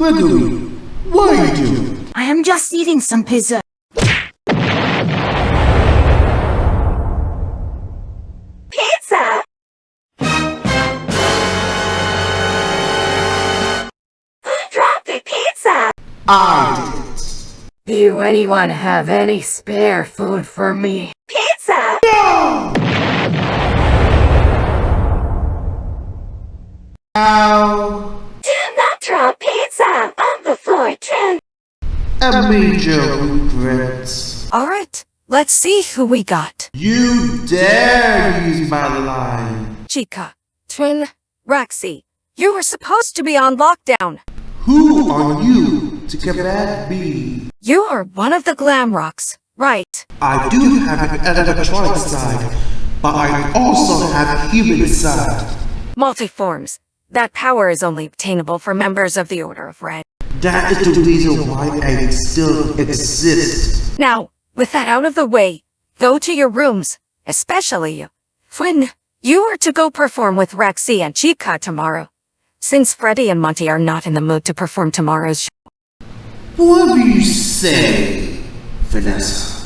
Gregory, what are you doing? I am just eating some pizza. Pizza! Who dropped the pizza? I did. Do anyone have any spare food for me? Pizza! Ow. Do not drop pizza on the floor, Trin. A major regret. Alright, let's see who we got. You dare use my line. Chica, Twin, Roxy, you were supposed to be on lockdown. Who are you to combat me? You are one of the glam rocks, right? I do have an electronic side, but I also have a human side. Multiforms. That power is only obtainable for members of the Order of Red. That is the reason why I still exist. Now, with that out of the way, go to your rooms, especially you. Twin, you are to go perform with Roxy and Chica tomorrow. Since Freddy and Monty are not in the mood to perform tomorrow's show. What do you say, Vanessa?